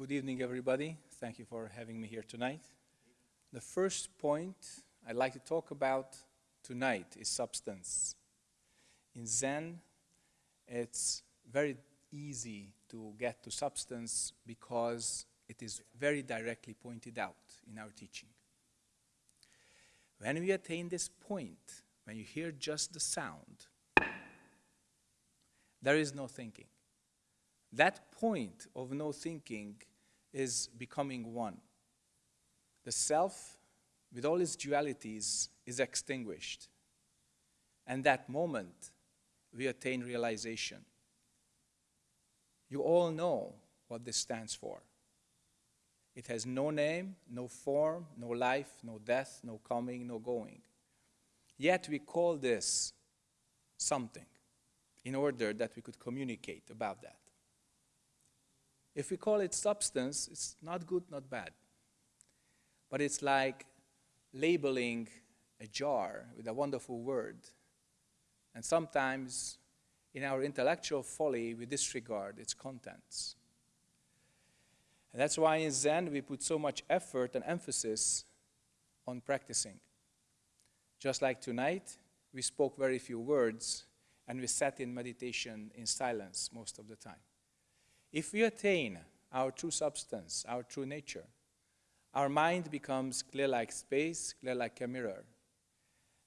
Good evening, everybody. Thank you for having me here tonight. The first point I'd like to talk about tonight is substance. In Zen, it's very easy to get to substance because it is very directly pointed out in our teaching. When we attain this point, when you hear just the sound, there is no thinking. That point of no thinking is becoming one. The self, with all its dualities, is extinguished. And that moment, we attain realization. You all know what this stands for. It has no name, no form, no life, no death, no coming, no going. Yet we call this something in order that we could communicate about that. If we call it substance, it's not good, not bad. But it's like labeling a jar with a wonderful word. And sometimes, in our intellectual folly, we disregard its contents. And that's why in Zen we put so much effort and emphasis on practicing. Just like tonight, we spoke very few words and we sat in meditation in silence most of the time. If we attain our true substance, our true nature, our mind becomes clear like space, clear like a mirror.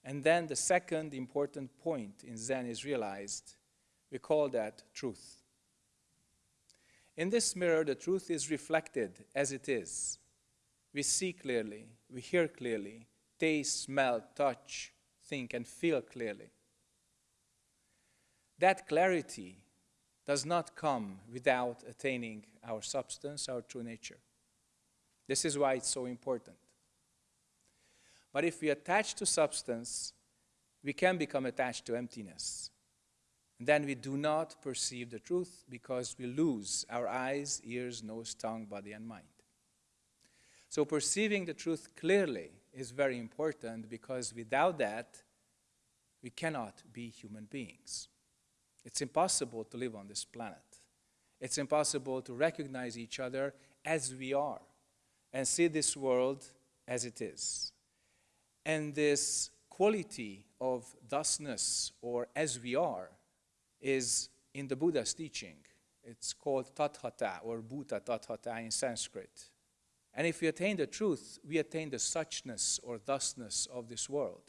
And then the second important point in Zen is realized. We call that truth. In this mirror, the truth is reflected as it is. We see clearly, we hear clearly, taste, smell, touch, think, and feel clearly. That clarity does not come without attaining our substance, our true nature. This is why it's so important. But if we attach to substance, we can become attached to emptiness. And then we do not perceive the truth because we lose our eyes, ears, nose, tongue, body, and mind. So perceiving the truth clearly is very important because without that, we cannot be human beings. It's impossible to live on this planet. It's impossible to recognize each other as we are and see this world as it is. And this quality of thusness or as we are is in the Buddha's teaching. It's called tathata or bhuta tathata in Sanskrit. And if we attain the truth, we attain the suchness or thusness of this world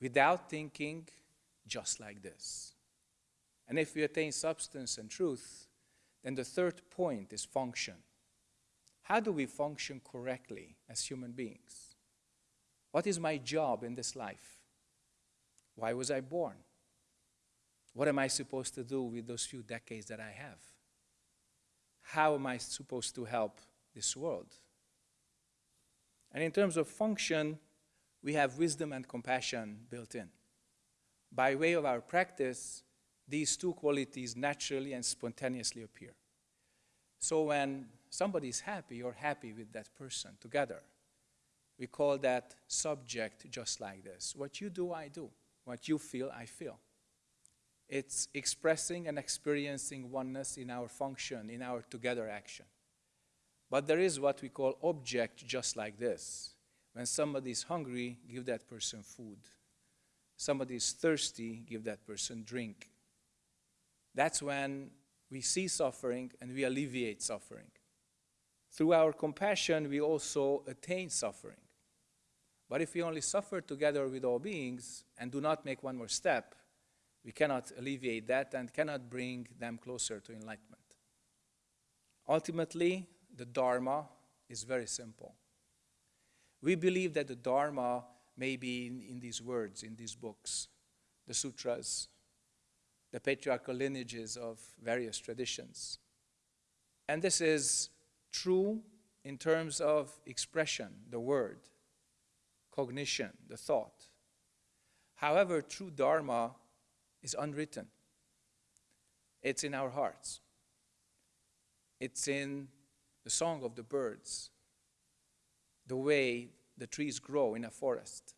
without thinking just like this. And if we attain substance and truth, then the third point is function. How do we function correctly as human beings? What is my job in this life? Why was I born? What am I supposed to do with those few decades that I have? How am I supposed to help this world? And in terms of function, we have wisdom and compassion built in. By way of our practice, these two qualities naturally and spontaneously appear. So when somebody is happy, you're happy with that person together. We call that subject just like this. What you do, I do. What you feel, I feel. It's expressing and experiencing oneness in our function, in our together action. But there is what we call object just like this. When somebody is hungry, give that person food. Somebody is thirsty, give that person drink. That's when we see suffering and we alleviate suffering. Through our compassion, we also attain suffering. But if we only suffer together with all beings and do not make one more step, we cannot alleviate that and cannot bring them closer to enlightenment. Ultimately, the Dharma is very simple. We believe that the Dharma may be in, in these words, in these books, the sutras, the patriarchal lineages of various traditions. And this is true in terms of expression, the word, cognition, the thought. However, true Dharma is unwritten. It's in our hearts. It's in the song of the birds, the way the trees grow in a forest.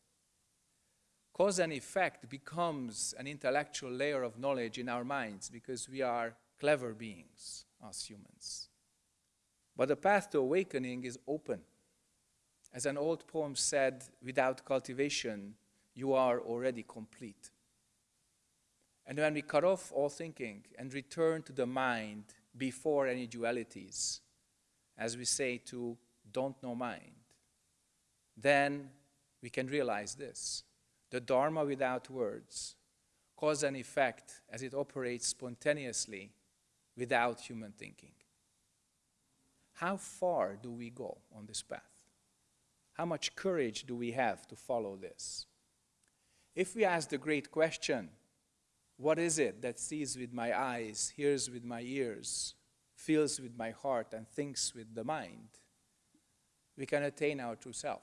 Cause and effect becomes an intellectual layer of knowledge in our minds because we are clever beings, as humans. But the path to awakening is open. As an old poem said, without cultivation, you are already complete. And when we cut off all thinking and return to the mind before any dualities, as we say to don't know mind, then we can realize this. The Dharma without words, cause and effect as it operates spontaneously without human thinking. How far do we go on this path? How much courage do we have to follow this? If we ask the great question, what is it that sees with my eyes, hears with my ears, feels with my heart, and thinks with the mind? We can attain our true self.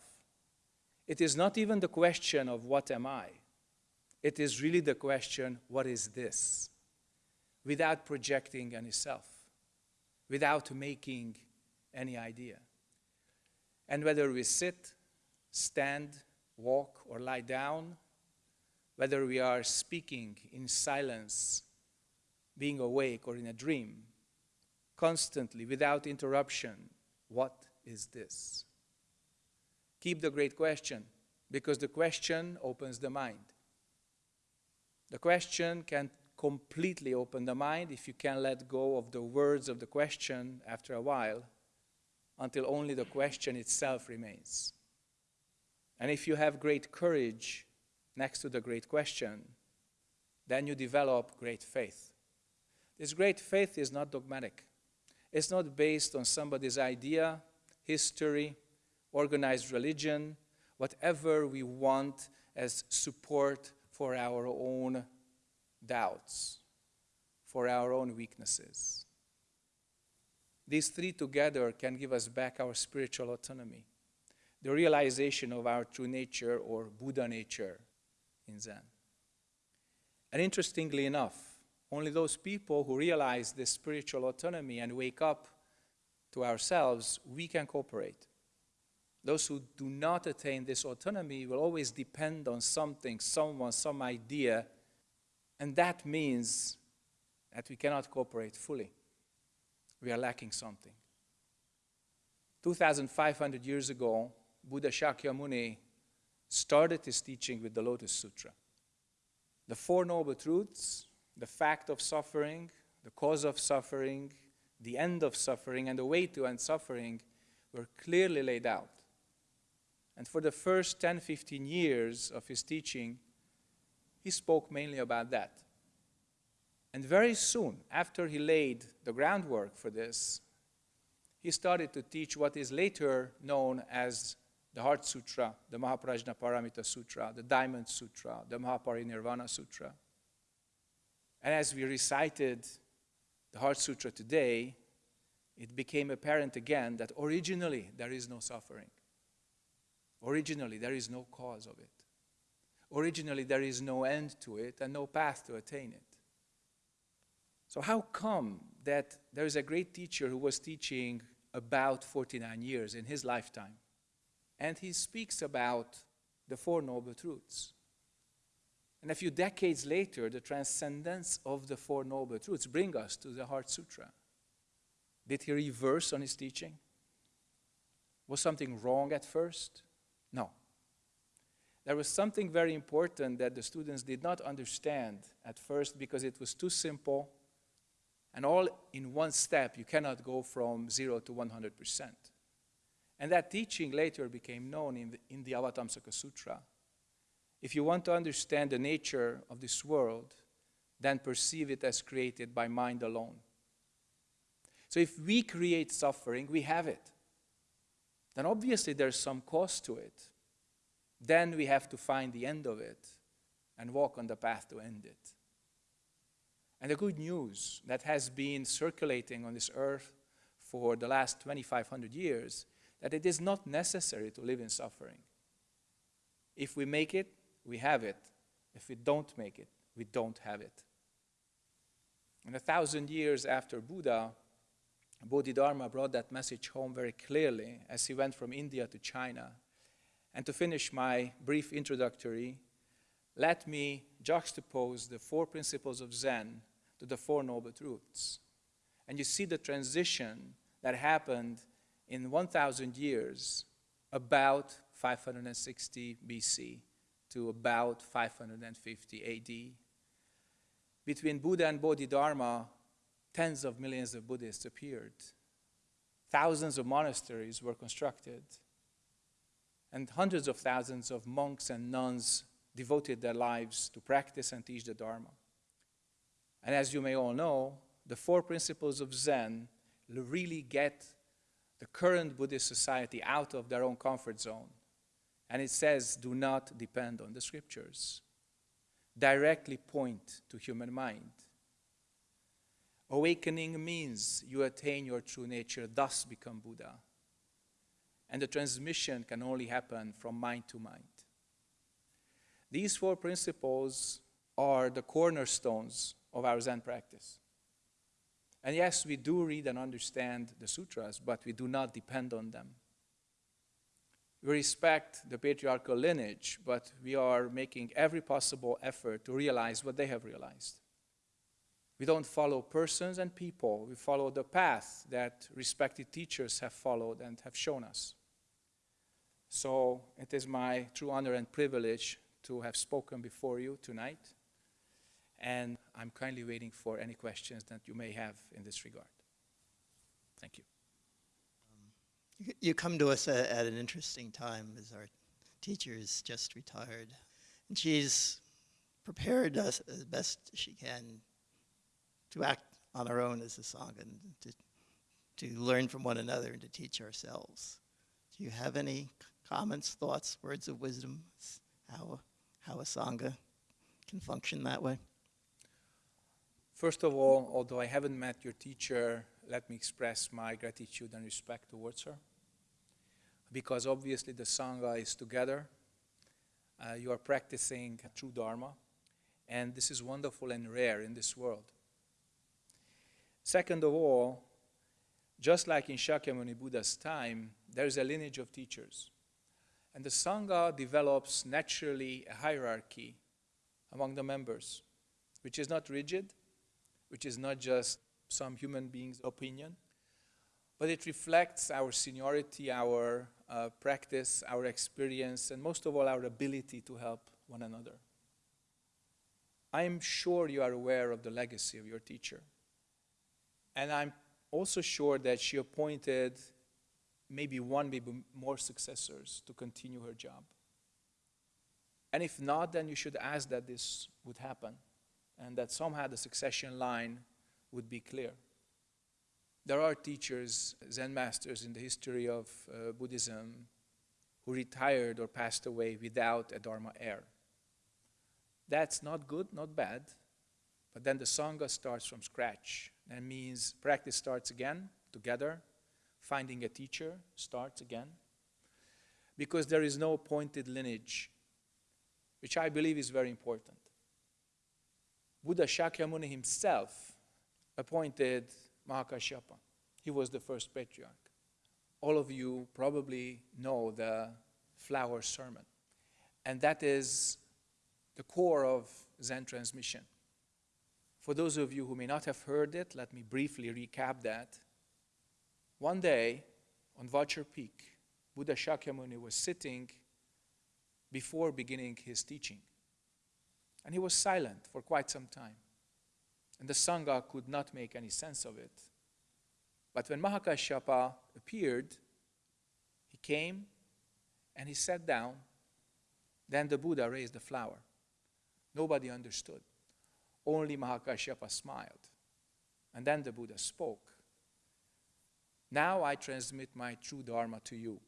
It is not even the question of what am I? It is really the question, what is this? Without projecting any self, without making any idea. And whether we sit, stand, walk, or lie down, whether we are speaking in silence, being awake, or in a dream, constantly, without interruption, what is this? Keep the great question, because the question opens the mind. The question can completely open the mind if you can let go of the words of the question after a while until only the question itself remains. And if you have great courage next to the great question, then you develop great faith. This great faith is not dogmatic. It's not based on somebody's idea, history, organized religion, whatever we want as support for our own doubts, for our own weaknesses. These three together can give us back our spiritual autonomy, the realization of our true nature or Buddha nature in Zen. And interestingly enough, only those people who realize this spiritual autonomy and wake up to ourselves, we can cooperate. Those who do not attain this autonomy will always depend on something, someone, some idea, and that means that we cannot cooperate fully. We are lacking something. 2,500 years ago, Buddha Shakyamuni started his teaching with the Lotus Sutra. The Four Noble Truths, the fact of suffering, the cause of suffering, the end of suffering, and the way to end suffering were clearly laid out. And for the first 10, 15 years of his teaching, he spoke mainly about that. And very soon, after he laid the groundwork for this, he started to teach what is later known as the Heart Sutra, the Mahaprajna Paramita Sutra, the Diamond Sutra, the Mahaparinirvana Sutra. And as we recited the Heart Sutra today, it became apparent again that originally there is no suffering. Originally, there is no cause of it. Originally, there is no end to it and no path to attain it. So, how come that there is a great teacher who was teaching about 49 years in his lifetime? And he speaks about the Four Noble Truths. And a few decades later, the transcendence of the Four Noble Truths bring us to the Heart Sutra. Did he reverse on his teaching? Was something wrong at first? No. There was something very important that the students did not understand at first because it was too simple and all in one step. You cannot go from zero to 100%. And that teaching later became known in the, in the Avatamsaka Sutra. If you want to understand the nature of this world, then perceive it as created by mind alone. So if we create suffering, we have it then obviously there's some cost to it. Then we have to find the end of it and walk on the path to end it. And the good news that has been circulating on this earth for the last 2,500 years, that it is not necessary to live in suffering. If we make it, we have it. If we don't make it, we don't have it. And a thousand years after Buddha, Bodhidharma brought that message home very clearly as he went from India to China. And to finish my brief introductory, let me juxtapose the four principles of Zen to the Four Noble Truths. And you see the transition that happened in 1,000 years, about 560 BC to about 550 AD. Between Buddha and Bodhidharma, tens of millions of Buddhists appeared. Thousands of monasteries were constructed. And hundreds of thousands of monks and nuns devoted their lives to practice and teach the Dharma. And as you may all know, the four principles of Zen really get the current Buddhist society out of their own comfort zone. And it says, do not depend on the scriptures. Directly point to human mind. Awakening means you attain your true nature, thus become Buddha. And the transmission can only happen from mind to mind. These four principles are the cornerstones of our Zen practice. And yes, we do read and understand the sutras, but we do not depend on them. We respect the patriarchal lineage, but we are making every possible effort to realize what they have realized. We don't follow persons and people, we follow the path that respected teachers have followed and have shown us. So it is my true honor and privilege to have spoken before you tonight, and I'm kindly waiting for any questions that you may have in this regard. Thank you. Um, you come to us at, at an interesting time as our teacher is just retired, and she's prepared us as best she can to act on our own as a Sangha and to, to learn from one another and to teach ourselves. Do you have any comments, thoughts, words of wisdom, how, how a Sangha can function that way? First of all, although I haven't met your teacher, let me express my gratitude and respect towards her. Because obviously the Sangha is together. Uh, you are practicing true Dharma. And this is wonderful and rare in this world. Second of all, just like in Shakyamuni Buddha's time, there is a lineage of teachers. And the Sangha develops naturally a hierarchy among the members, which is not rigid, which is not just some human being's opinion, but it reflects our seniority, our uh, practice, our experience, and most of all, our ability to help one another. I am sure you are aware of the legacy of your teacher. And I'm also sure that she appointed maybe one, maybe more successors to continue her job. And if not, then you should ask that this would happen and that somehow the succession line would be clear. There are teachers, Zen masters in the history of uh, Buddhism who retired or passed away without a Dharma heir. That's not good, not bad, but then the Sangha starts from scratch. That means practice starts again, together. Finding a teacher starts again. Because there is no appointed lineage, which I believe is very important. Buddha Shakyamuni himself appointed Mahakashyapa. He was the first patriarch. All of you probably know the flower sermon. And that is the core of Zen transmission. For those of you who may not have heard it, let me briefly recap that. One day, on Vulture Peak, Buddha Shakyamuni was sitting before beginning his teaching. And he was silent for quite some time. And the Sangha could not make any sense of it. But when Mahakashyapa appeared, he came and he sat down. Then the Buddha raised the flower. Nobody understood. Only Mahakashyapa smiled. And then the Buddha spoke. Now I transmit my true Dharma to you.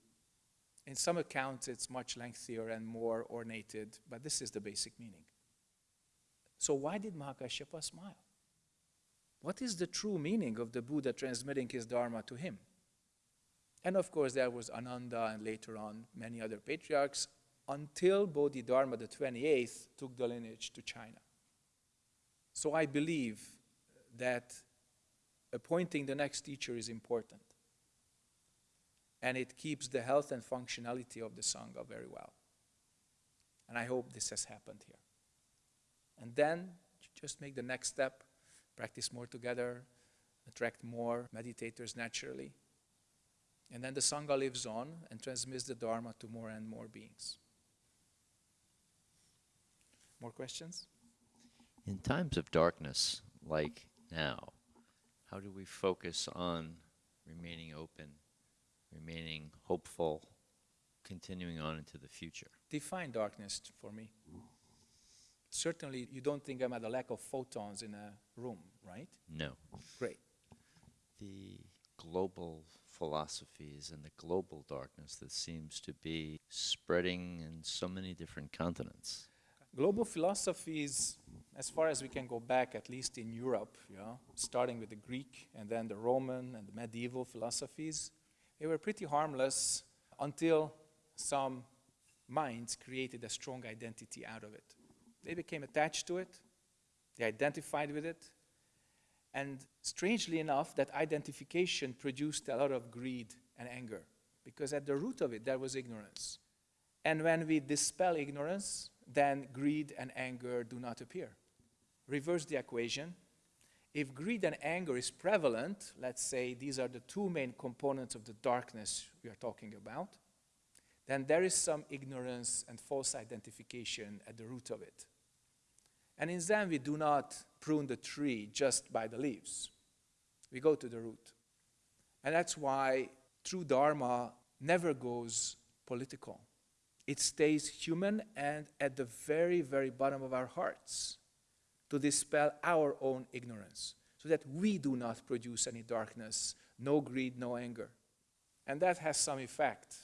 In some accounts, it's much lengthier and more ornated, but this is the basic meaning. So, why did Mahakashyapa smile? What is the true meaning of the Buddha transmitting his Dharma to him? And of course, there was Ananda and later on many other patriarchs until Bodhidharma the 28th took the lineage to China. So I believe that appointing the next teacher is important. And it keeps the health and functionality of the Sangha very well. And I hope this has happened here. And then just make the next step, practice more together, attract more meditators naturally, And then the Sangha lives on and transmits the Dharma to more and more beings. More questions? In times of darkness like now, how do we focus on remaining open, remaining hopeful, continuing on into the future? Define darkness for me. Certainly, you don't think I'm at a lack of photons in a room, right? No. Great. The global philosophies and the global darkness that seems to be spreading in so many different continents. Global philosophies, as far as we can go back, at least in Europe, know, starting with the Greek and then the Roman and the medieval philosophies, they were pretty harmless until some minds created a strong identity out of it. They became attached to it, they identified with it, and strangely enough, that identification produced a lot of greed and anger, because at the root of it, there was ignorance. And when we dispel ignorance, then greed and anger do not appear. Reverse the equation. If greed and anger is prevalent, let's say these are the two main components of the darkness we are talking about, then there is some ignorance and false identification at the root of it. And in Zen, we do not prune the tree just by the leaves. We go to the root. And that's why true Dharma never goes political. It stays human and at the very, very bottom of our hearts to dispel our own ignorance so that we do not produce any darkness, no greed, no anger. And that has some effect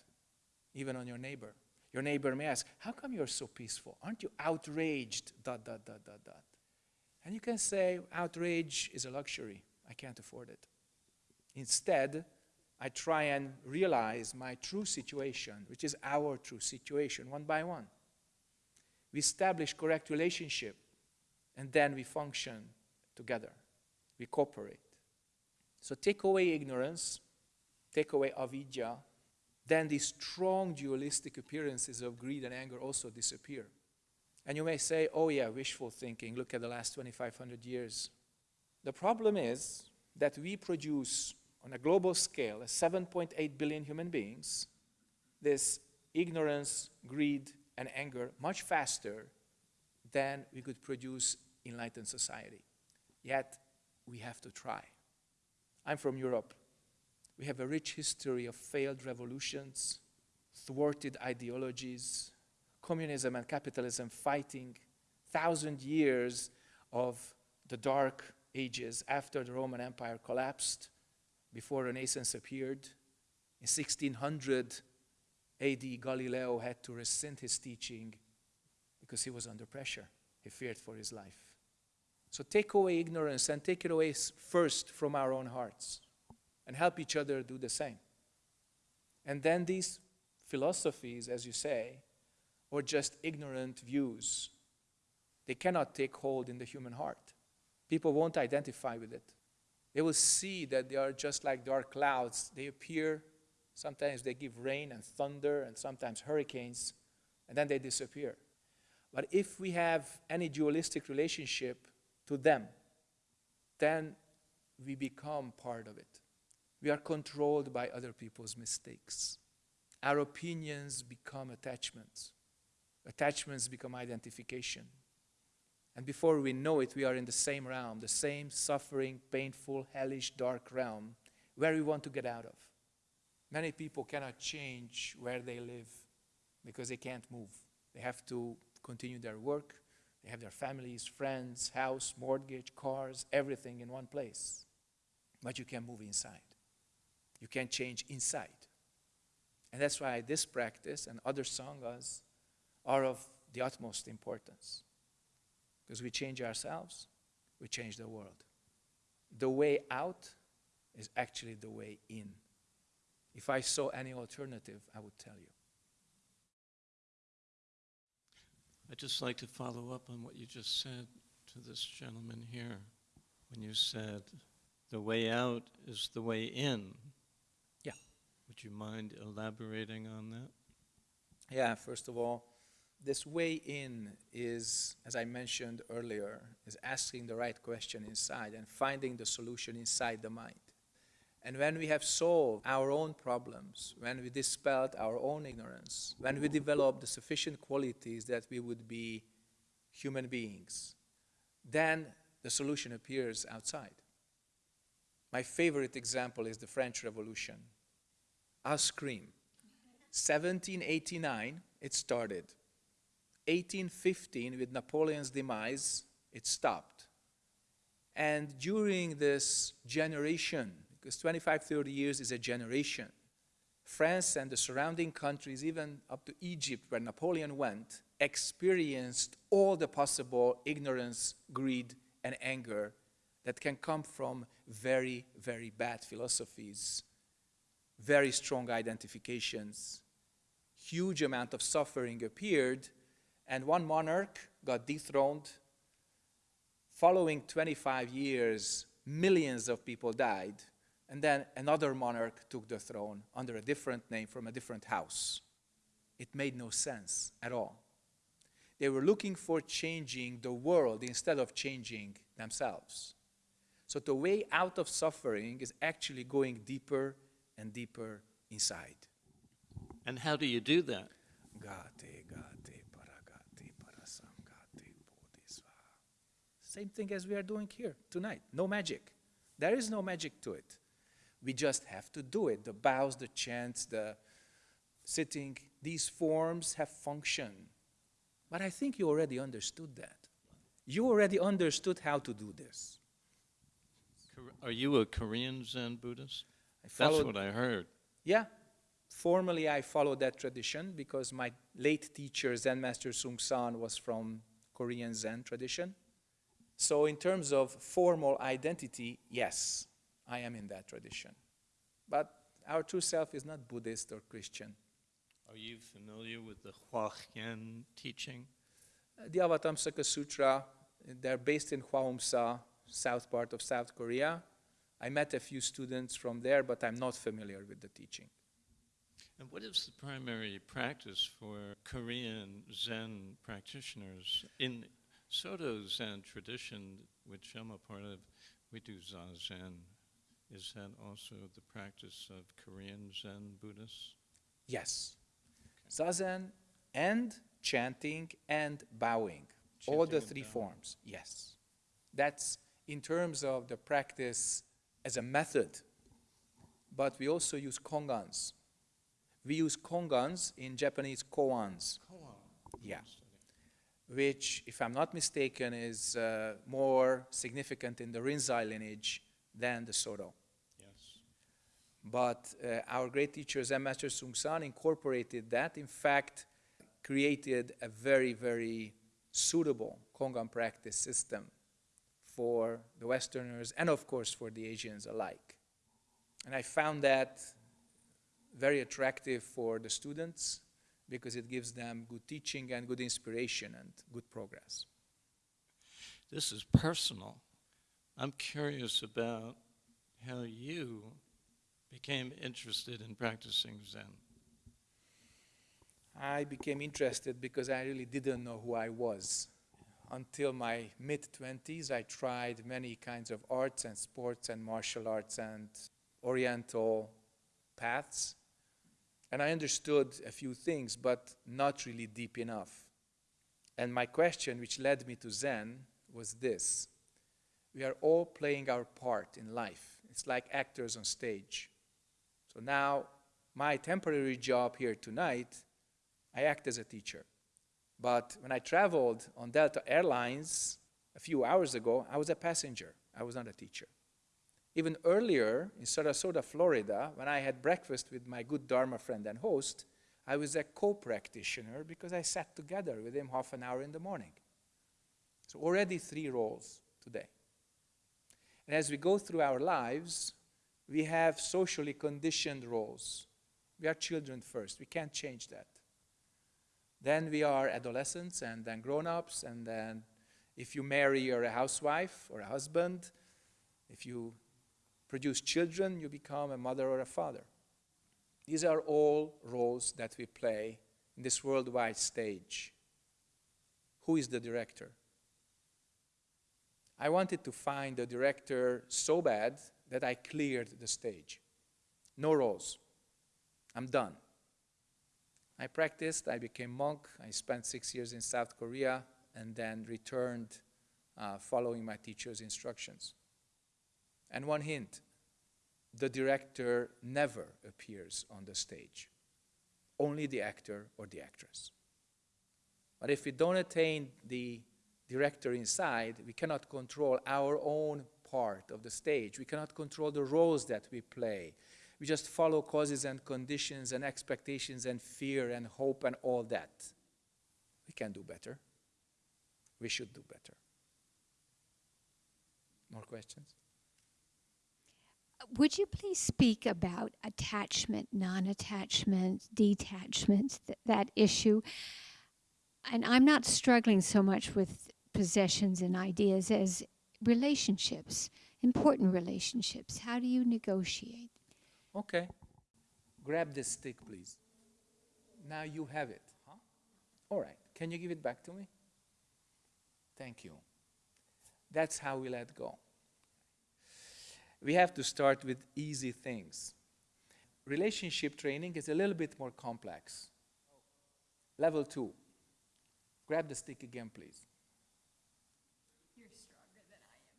even on your neighbor. Your neighbor may ask, How come you're so peaceful? Aren't you outraged? Dot, dot, dot, dot, dot. And you can say, Outrage is a luxury. I can't afford it. Instead, I try and realize my true situation, which is our true situation, one by one. We establish correct relationship, and then we function together. We cooperate. So take away ignorance, take away avidya, then these strong dualistic appearances of greed and anger also disappear. And you may say, oh yeah, wishful thinking, look at the last 2,500 years. The problem is that we produce on a global scale, as 7.8 billion human beings, this ignorance, greed, and anger much faster than we could produce enlightened society. Yet, we have to try. I'm from Europe. We have a rich history of failed revolutions, thwarted ideologies, communism and capitalism fighting, thousand years of the dark ages after the Roman Empire collapsed, before Renaissance appeared. In 1600 AD, Galileo had to rescind his teaching because he was under pressure. He feared for his life. So take away ignorance and take it away first from our own hearts and help each other do the same. And then these philosophies, as you say, or just ignorant views, they cannot take hold in the human heart. People won't identify with it. They will see that they are just like dark clouds. They appear, sometimes they give rain and thunder, and sometimes hurricanes, and then they disappear. But if we have any dualistic relationship to them, then we become part of it. We are controlled by other people's mistakes. Our opinions become attachments. Attachments become identification. And before we know it, we are in the same realm, the same suffering, painful, hellish, dark realm where we want to get out of. Many people cannot change where they live because they can't move. They have to continue their work, they have their families, friends, house, mortgage, cars, everything in one place. But you can move inside. You can change inside. And that's why this practice and other sanghas are of the utmost importance. Because we change ourselves, we change the world. The way out is actually the way in. If I saw any alternative, I would tell you. I'd just like to follow up on what you just said to this gentleman here. When you said the way out is the way in. Yeah. Would you mind elaborating on that? Yeah, first of all, this way in is, as I mentioned earlier, is asking the right question inside and finding the solution inside the mind. And when we have solved our own problems, when we dispelled our own ignorance, when we developed the sufficient qualities that we would be human beings, then the solution appears outside. My favorite example is the French Revolution. Ice cream. 1789, it started. 1815, with Napoleon's demise, it stopped. And during this generation, because 25, 30 years is a generation, France and the surrounding countries, even up to Egypt, where Napoleon went, experienced all the possible ignorance, greed, and anger that can come from very, very bad philosophies, very strong identifications. Huge amount of suffering appeared, and one monarch got dethroned. Following 25 years, millions of people died, and then another monarch took the throne under a different name from a different house. It made no sense at all. They were looking for changing the world instead of changing themselves. So the way out of suffering is actually going deeper and deeper inside. And how do you do that? Gate, paragate, Same thing as we are doing here tonight. No magic. There is no magic to it. We just have to do it. The bows, the chants, the sitting, these forms have function. But I think you already understood that. You already understood how to do this. Are you a Korean Zen Buddhist? I That's followed- what I heard. Yeah, formally I follow that tradition because my late teacher, Zen Master Seung Sahn, was from Korean Zen tradition. So in terms of formal identity, yes, I am in that tradition. But our true self is not Buddhist or Christian. Are you familiar with the Huayan teaching? Uh, The Avatamsaka Sutra, they're based in Hwaeomsa, south part of South Korea. I met a few students from there, but I'm not familiar with the teaching. And what is the primary practice for Korean Zen practitioners? In Soto Zen tradition, which I'm a part of, we do Zazen. Is that also the practice of Korean Zen Buddhists? Yes. Zazen and chanting and bowing. all the three bowing. forms, yes. That's in terms of the practice as a method. But we also use kongans. We use kongans in Japanese koans, Yeah. Which, if I'm not mistaken, is uh, more significant in the Rinzai lineage than the Soto. Yes. But uh, our great teacher Zen Master Seung Sahn incorporated that, in fact, created a very, very suitable Kongan practice system for the Westerners and, of course, for the Asians alike. And I found that very attractive for the students because it gives them good teaching and good inspiration and good progress. This is personal. I'm curious about how you became interested in practicing Zen. I became interested because I really didn't know who I was. Until my mid 20s, I tried many kinds of arts and sports and martial arts and oriental paths. And I understood a few things, but not really deep enough. And my question, which led me to Zen, was this We are all playing our part in life. It's like actors on stage. So now, my temporary job here tonight I act as a teacher. But when I traveled on Delta Airlines a few hours ago, I was a passenger. I was not a teacher. Even earlier in Sarasota, Florida, when I had breakfast with my good Dharma friend and host, I was a co practitioner because I sat together with him half an hour in the morning. So, already three roles today. And as we go through our lives, we have socially conditioned roles. We are children first, we can't change that. Then we are adolescents and then grown ups, and then if you marry, you're a housewife or a husband. If you produce children, you become a mother or a father. These are all roles that we play in this worldwide stage. Who is the director? I wanted to find the director so bad that I cleared the stage. No roles. I'm done. I practiced, I became monk, I spent six years in South Korea, and then returned uh, following my teacher's instructions. And one hint, the director never appears on the stage. Only the actor or the actress. But if we don't attain the director inside, we cannot control our own part of the stage. We cannot control the roles that we play. We just follow causes and conditions and expectations and fear and hope and all that. We can do better. We should do better. More questions? Would you please speak about attachment, non attachment, detachment, th- that issue? And I'm not struggling so much with possessions and ideas as relationships, important relationships. How do you negotiate? Okay. Grab this stick, please. Now you have it. Huh? All right. Can you give it back to me? Thank you. That's how we let go. We have to start with easy things. Relationship training is a little bit more complex. Level two. Grab the stick again, please. You're stronger than I am.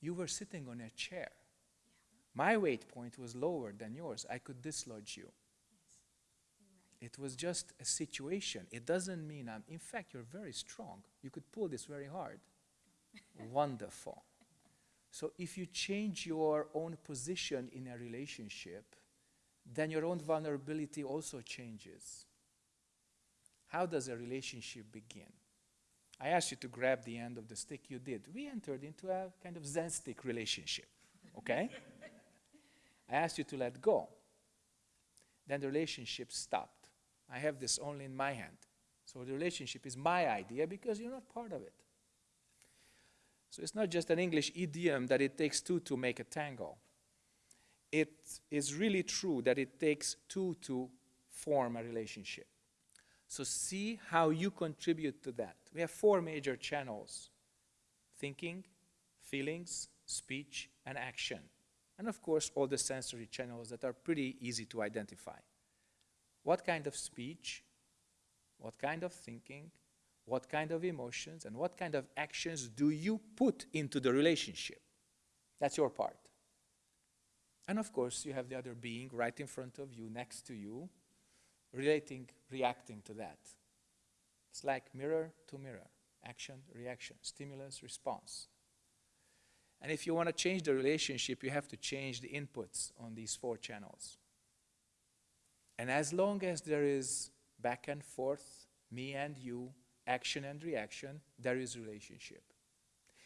You were sitting on a chair. My weight point was lower than yours. I could dislodge you. It was just a situation. It doesn't mean I'm, in fact, you're very strong. You could pull this very hard. Wonderful. So if you change your own position in a relationship, then your own vulnerability also changes. How does a relationship begin? I asked you to grab the end of the stick, you did. We entered into a kind of Zen stick relationship, okay? I asked you to let go. Then the relationship stopped. I have this only in my hand. So the relationship is my idea because you're not part of it. So it's not just an English idiom that it takes two to make a tango. It is really true that it takes two to form a relationship. So see how you contribute to that. We have four major channels thinking, feelings, speech, and action. And of course, all the sensory channels that are pretty easy to identify. What kind of speech, what kind of thinking, what kind of emotions, and what kind of actions do you put into the relationship? That's your part. And of course, you have the other being right in front of you, next to you, relating, reacting to that. It's like mirror to mirror, action, reaction, stimulus, response. And if you want to change the relationship, you have to change the inputs on these four channels. And as long as there is back and forth, me and you, action and reaction, there is relationship.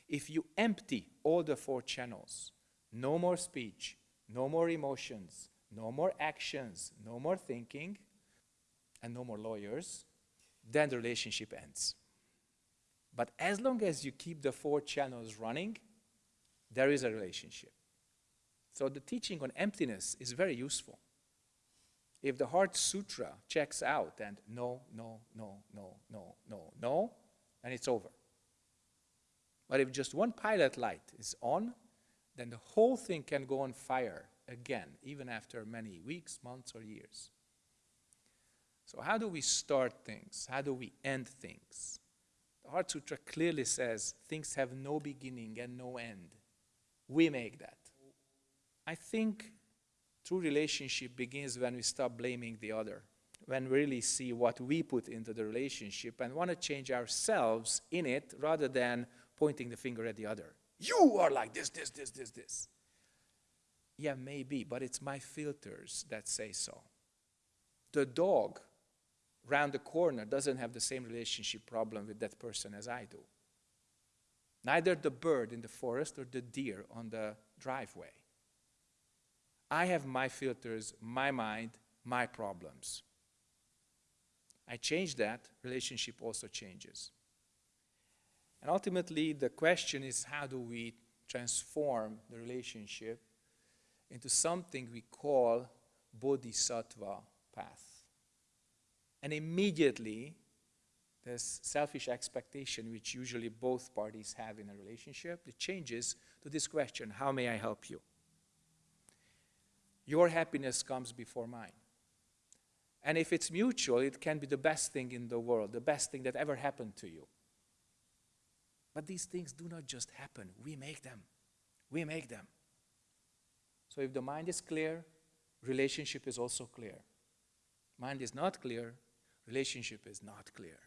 If you empty all the four channels, no more speech, no more emotions, no more actions, no more thinking, and no more lawyers, then the relationship ends. But as long as you keep the four channels running, there is a relationship. So the teaching on emptiness is very useful. If the Heart Sutra checks out and no, no, no, no, no, no, no, and it's over. But if just one pilot light is on, then the whole thing can go on fire again, even after many weeks, months, or years. So, how do we start things? How do we end things? The Heart Sutra clearly says things have no beginning and no end. We make that. I think true relationship begins when we stop blaming the other, when we really see what we put into the relationship and want to change ourselves in it rather than pointing the finger at the other. You are like this, this, this, this, this. Yeah, maybe, but it's my filters that say so. The dog round the corner doesn't have the same relationship problem with that person as I do. Neither the bird in the forest or the deer on the driveway. I have my filters, my mind, my problems. I change that, relationship also changes. And ultimately, the question is how do we transform the relationship into something we call bodhisattva path? And immediately, this selfish expectation which usually both parties have in a relationship, it changes to this question, how may I help you? Your happiness comes before mine. And if it's mutual, it can be the best thing in the world, the best thing that ever happened to you. But these things do not just happen, we make them. We make them. So if the mind is clear, relationship is also clear. Mind is not clear, relationship is not clear.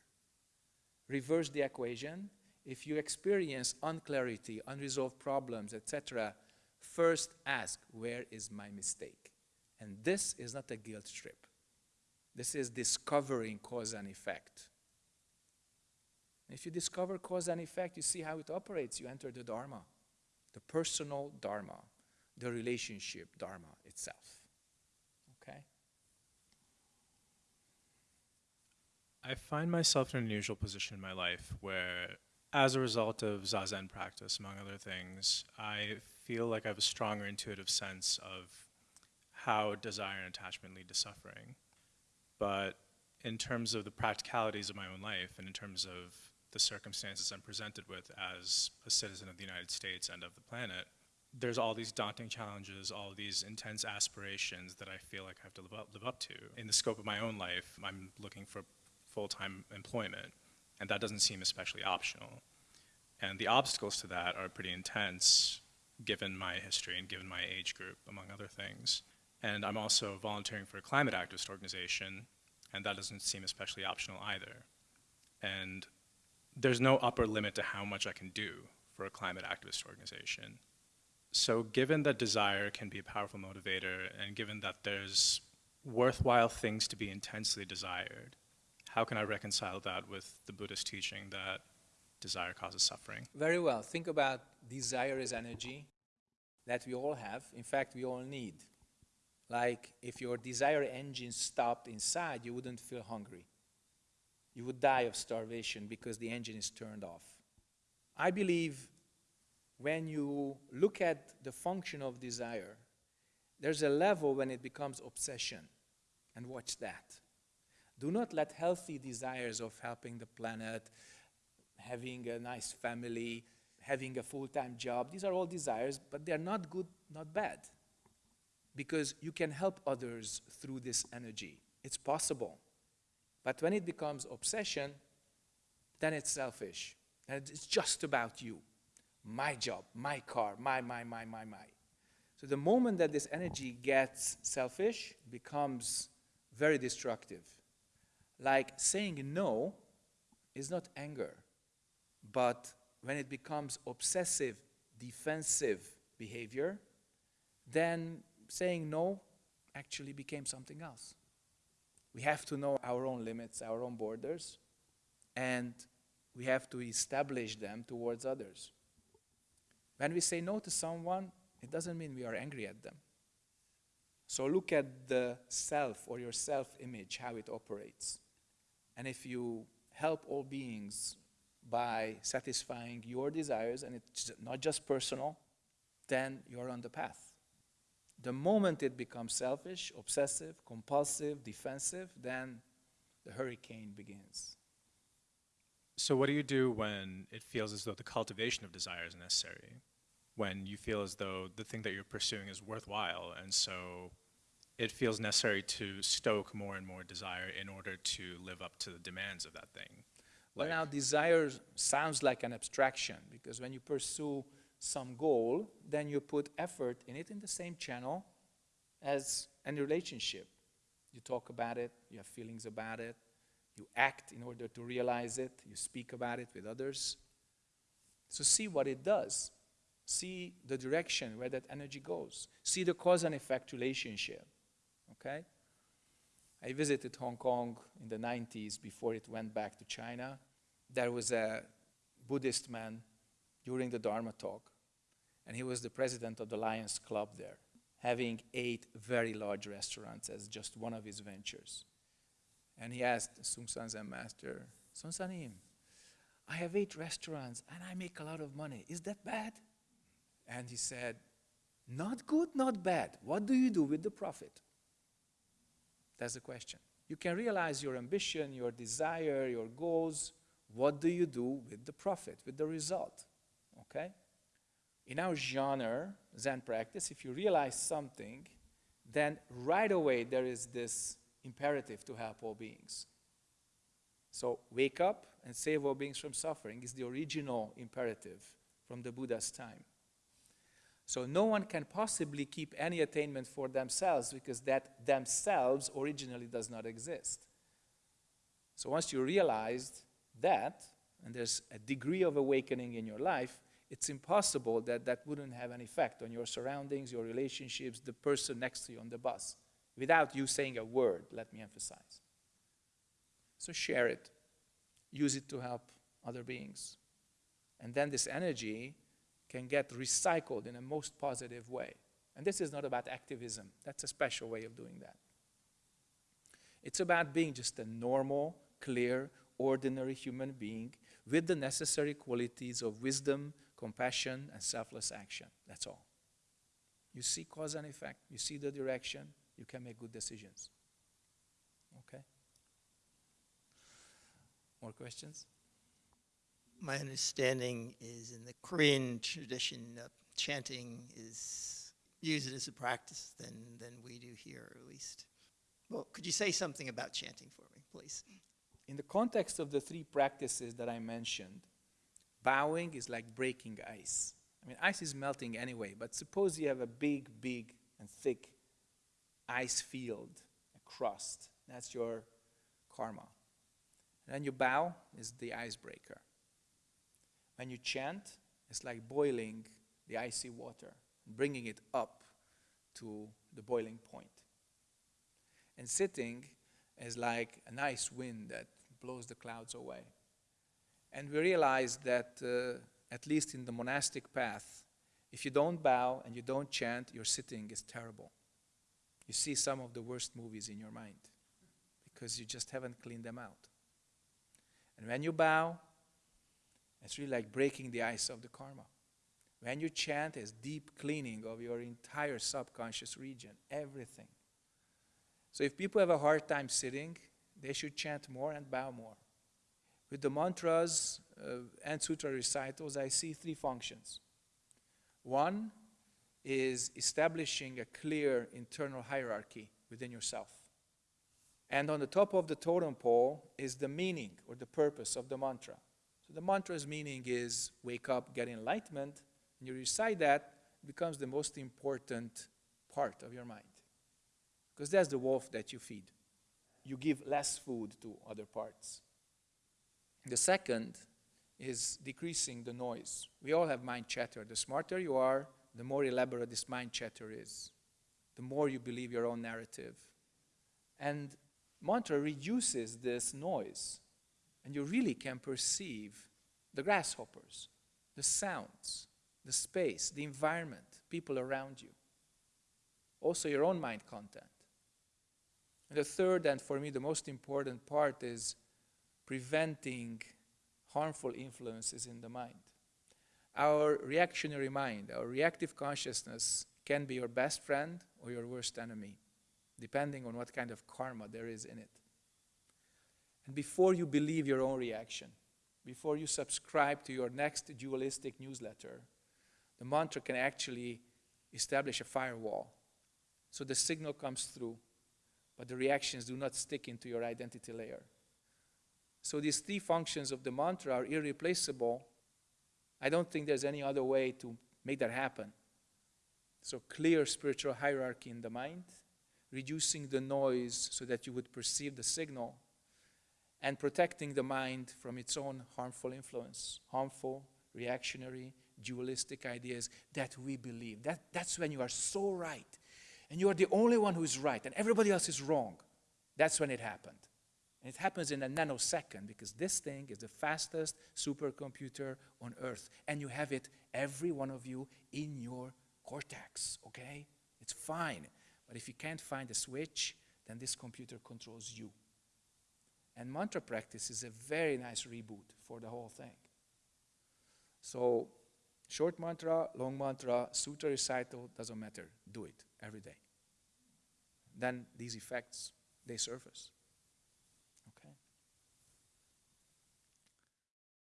Reverse the equation. If you experience unclarity, unresolved problems, etc., first ask, where is my mistake? And this is not a guilt trip. This is discovering cause and effect. If you discover cause and effect, you see how it operates. You enter the Dharma, the personal Dharma, the relationship Dharma itself. Okay? I find myself in an unusual position in my life where, as a result of Zazen practice, among other things, I feel like I have a stronger intuitive sense of how desire and attachment lead to suffering. But in terms of the practicalities of my own life and in terms of the circumstances I'm presented with as a citizen of the United States and of the planet, there's all these daunting challenges, all these intense aspirations that I feel like I have to live up, live up to. In the scope of my own life, I'm looking for full-time employment, and that doesn't seem especially optional. And the obstacles to that are pretty intense, given my history and given my age group, among other things. And I'm also volunteering for a climate activist organization, and that doesn't seem especially optional either. And there's no upper limit to how much I can do for a climate activist organization. So given that desire can be a powerful motivator, and given that there's worthwhile things to be intensely desired, how can I reconcile that with the Buddhist teaching that desire causes suffering? Very well. Think about desire as energy that we all have. In fact, we all need. Like if your desire engine stopped inside, you wouldn't feel hungry. You would die of starvation because the engine is turned off. I believe when you look at the function of desire, there's a level when it becomes obsession. And watch that. Do not let healthy desires of helping the planet, having a nice family, having a full-time job, these are all desires, but they're not good, not bad. Because you can help others through this energy. It's possible. But when it becomes obsession, then it's selfish. And it's just about you. My job, my car, my, my, my, my, my. So the moment that this energy gets selfish, becomes very destructive. Like saying no is not anger, but when it becomes obsessive, defensive behavior, then saying no actually became something else. We have to know our own limits, our own borders, and we have to establish them towards others. When we say no to someone, it doesn't mean we are angry at them. So look at the self or your self-image, how it operates. And if you help all beings by satisfying your desires, and it's not just personal, then you're on the path. The moment it becomes selfish, obsessive, compulsive, defensive, then the hurricane begins. So what do you do when it feels as though the cultivation of desire is necessary? When you feel as though the thing that you're pursuing is worthwhile, and so it feels necessary to stoke more and more desire in order to live up to the demands of that thing. Well, now desire sounds like an abstraction because when you pursue some goal, then you put effort in it in the same channel as any relationship. You talk about it, you have feelings about it, you act in order to realize it, you speak about it with others. So see what it does. See the direction where that energy goes. See the cause and effect relationship. Okay? I visited Hong Kong in the 90s before it went back to China. There was a Buddhist man during the Dharma talk, and he was the president of the Lions Club there, having eight very large restaurants as just one of his ventures. And he asked Seung Sahn Zen Master, Seung Sahnim, I have eight restaurants and I make a lot of money. Is that bad? And he said, not good, not bad. What do you do with the profit? That's the question. You can realize your ambition, your desire, your goals. What do you do with the profit, with the result? Okay? In our genre, Zen practice, if you realize something, then right away there is this imperative to help all beings. So wake up and save all beings from suffering is the original imperative from the Buddha's time. So no one can possibly keep any attainment for themselves because that themselves originally does not exist. So once you realized that, and there's a degree of awakening in your life, it's impossible that that wouldn't have an effect on your surroundings, your relationships, the person next to you on the bus, without you saying a word, let me emphasize. So share it, use it to help other beings. And then this energy can get recycled in a most positive way. And this is not about activism, that's a special way of doing that. It's about being just a normal, clear, ordinary human being with the necessary qualities of wisdom, compassion, and selfless action. That's all. You see cause and effect, you see the direction, you can make good decisions. Okay? More questions? My understanding is in the Korean tradition, uh, chanting is used as a practice than, than we do here, at least. Well, could you say something about chanting for me, please? In the context of the three practices that I mentioned, bowing is like breaking ice. I mean, ice is melting anyway, but suppose you have a big, big, and thick ice field, a crust. That's your karma. And then you bow is the icebreaker. When you chant, it's like boiling the icy water, bringing it up to the boiling point. And sitting is like a nice wind that blows the clouds away. And we realize that, uh, at least in the monastic path, if you don't bow and you don't chant, your sitting is terrible. You see some of the worst movies in your mind because you just haven't cleaned them out. And when you bow, it's really like breaking the ice of the karma. When you chant, it's deep cleaning of your entire subconscious region, everything. So if people have a hard time sitting, they should chant more and bow more. With the mantras uh, and sutra recitals, I see three functions. One is establishing a clear internal hierarchy within yourself. And on the top of the totem pole is the meaning or the purpose of the mantra. The mantra's meaning is wake up, get enlightenment, and you recite that, becomes the most important part of your mind. Because that's the wolf that you feed. You give less food to other parts. The second is decreasing the noise. We all have mind chatter. The smarter you are, the more elaborate this mind chatter is. The more you believe your own narrative. And mantra reduces this noise, and you really can perceive the grasshoppers, the sounds, the space, the environment, people around you. Also, your own mind content. And the third, and for me the most important part, is preventing harmful influences in the mind. Our reactionary mind, our reactive consciousness, can be your best friend or your worst enemy, depending on what kind of karma there is in it. And before you believe your own reaction, before you subscribe to your next dualistic newsletter, the mantra can actually establish a firewall. So the signal comes through, but the reactions do not stick into your identity layer. So these three functions of the mantra are irreplaceable. I don't think there's any other way to make that happen. So clear spiritual hierarchy in the mind, reducing the noise so that you would perceive the signal, and protecting the mind from its own harmful influence, harmful, reactionary, dualistic ideas that we believe. That, that's when you are so right, and you are the only one who is right, and everybody else is wrong. That's when it happened. And it happens in a nanosecond because this thing is the fastest supercomputer on earth. And you have it, every one of you, in your cortex, okay? It's fine. But if you can't find a switch, then this computer controls you. And mantra practice is a very nice reboot for the whole thing. So short mantra, long mantra, sutra recital, doesn't matter. Do it every day. Then these effects, they surface. Okay.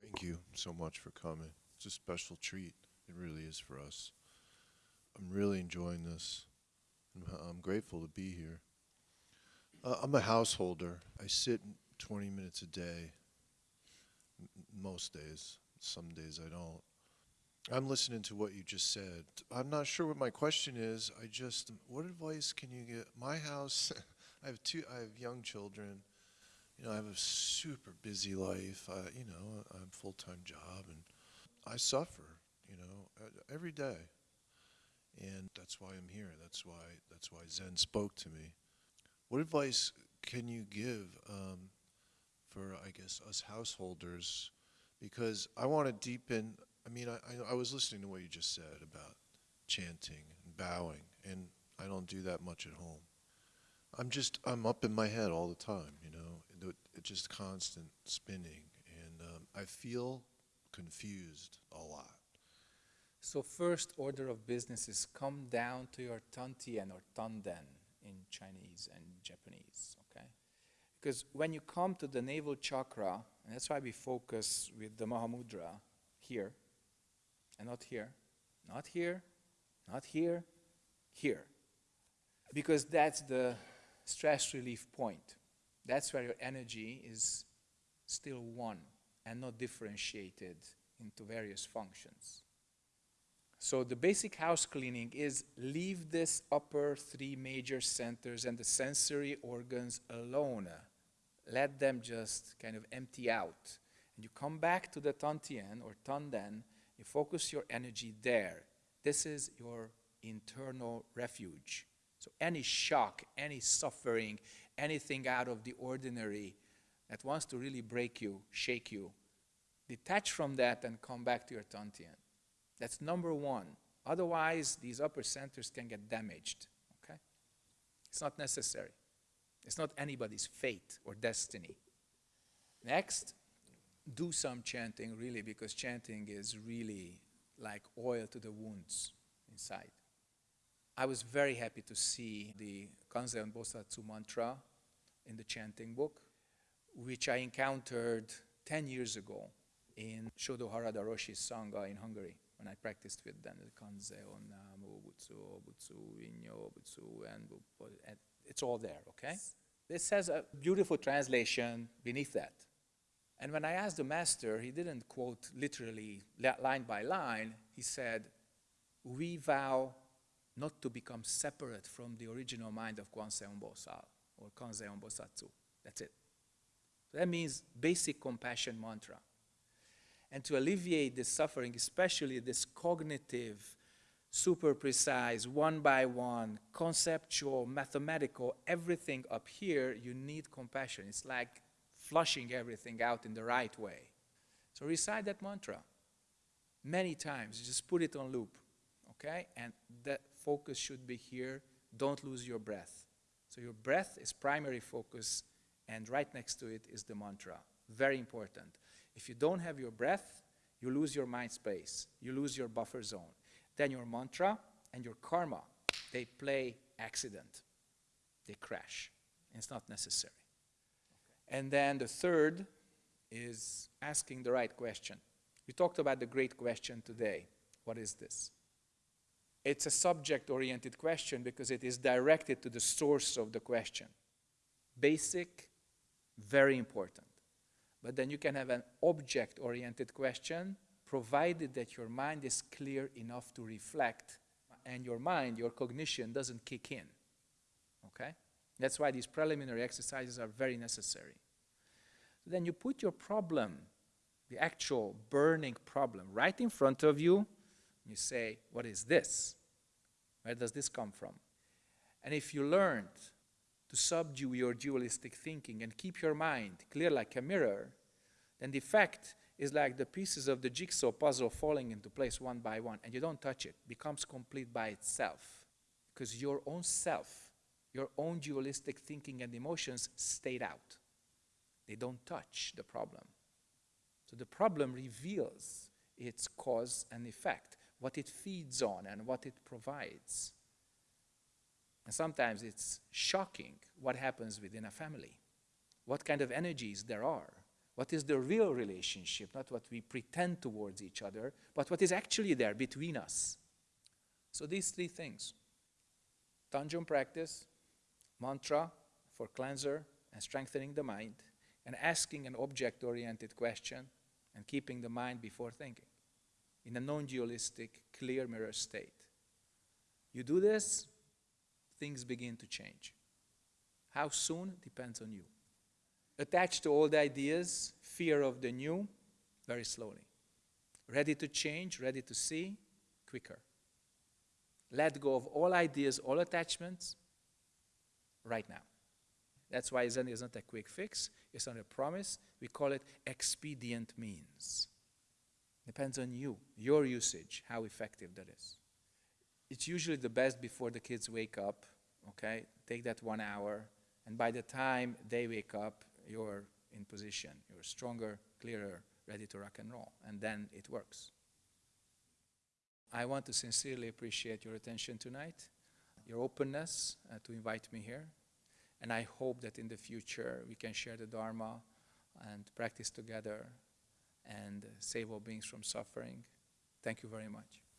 Thank you so much for coming. It's a special treat. It really is for us. I'm really enjoying this. I'm, I'm grateful to be here. Uh, I'm a householder. I sit 20 minutes a day, most days. Some days I don't. I'm listening to what you just said. I'm not sure what my question is. I just, what advice can you get? My house, I have two, I have young children. You know, I have a super busy life. I, you know, I have a full-time job, and I suffer. You know, every day, and that's why I'm here. That's why that's why Zen spoke to me. What advice can you give um, for, I guess, us householders? Because I want to deepen. I mean, I, I, I was listening to what you just said about chanting and bowing, and I don't do that much at home. I'm just I'm up in my head all the time, you know. It, just constant spinning, and um, I feel confused a lot. So first order of business is come down to your Tantien or Tanden in Chinese and Japanese? Because when you come to the navel chakra, and that's why we focus with the Mahamudra here, and not here, not here, not here, here. Because that's the stress relief point. That's where your energy is still one and not differentiated into various functions. So the basic house cleaning is leave this upper three major centers and the sensory organs alone. Let them just kind of empty out. And you come back to the Tantien or Tanden, you focus your energy there. This is your internal refuge. So any shock, any suffering, anything out of the ordinary that wants to really break you, shake you, detach from that and come back to your Tantien. That's number one. Otherwise, these upper centers can get damaged. Okay? It's not necessary. It's not anybody's fate or destiny. Next, do some chanting, really, because chanting is really like oil to the wounds inside. I was very happy to see the Kanzeon Bosatsu mantra in the chanting book, which I encountered 10 years ago in Shodo Harada Roshi's Sangha in Hungary when I practiced with them, the Kanzeon, Namu, Butsu, Butsu, Inyo, Butsu, and it's all there, okay? This has a beautiful translation beneath that. And when I asked the master, he didn't quote literally line by line. He said, We vow not to become separate from the original mind of Kwanseon Bosal or Kanzeon Bosatsu. That's it. That means basic compassion mantra. And to alleviate this suffering, especially this cognitive, super precise, one by one, conceptual, mathematical, everything up here, you need compassion. It's like flushing everything out in the right way. So recite that mantra many times. Just put it on loop, okay? And the focus should be here. Don't lose your breath. So your breath is primary focus, and right next to it is the mantra. Very important. If you don't have your breath, you lose your mind space. You lose your buffer zone. Then your mantra and your karma, they play accident. They crash. It's not necessary. And then the third is asking the right question. We talked about the great question today. What is this? It's a subject oriented question because it is directed to the source of the question. Basic, very important. But then you can have an object oriented question provided that your mind is clear enough to reflect and your mind, your cognition doesn't kick in. Okay? That's why these preliminary exercises are very necessary. Then you put your problem, the actual burning problem, right in front of you. You say, What is this? Where does this come from? And if you learned to subdue your dualistic thinking and keep your mind clear like a mirror, then the effect is like the pieces of the jigsaw puzzle falling into place one by one, and you don't touch it, becomes complete by itself. Because your own self, your own dualistic thinking and emotions stayed out. They don't touch the problem. So the problem reveals its cause and effect, what it feeds on and what it provides. And sometimes it's shocking what happens within a family, what kind of energies there are, What is the real relationship, not what we pretend towards each other, but what is actually there between us. So these three things Tanjong practice, mantra for cleanser and strengthening the mind, and asking an object oriented question and keeping the mind before thinking in a non dualistic, clear mirror state. You do this, things begin to change. How soon depends on you. Attached to old ideas, fear of the new, very slowly. Ready to change, ready to see, quicker. Let go of all ideas, all attachments, right now. That's why Zen is not a quick fix, it's not a promise. We call it expedient means. Depends on you, your usage, how effective that is. It's usually the best before the kids wake up, okay? Take that one hour, and by the time they wake up, you're in position. You're stronger, clearer, ready to rock and roll. And then it works. I want to sincerely appreciate your attention tonight, your openness uh, to invite me here. And I hope that in the future we can share the Dharma and practice together and save all beings from suffering. Thank you very much.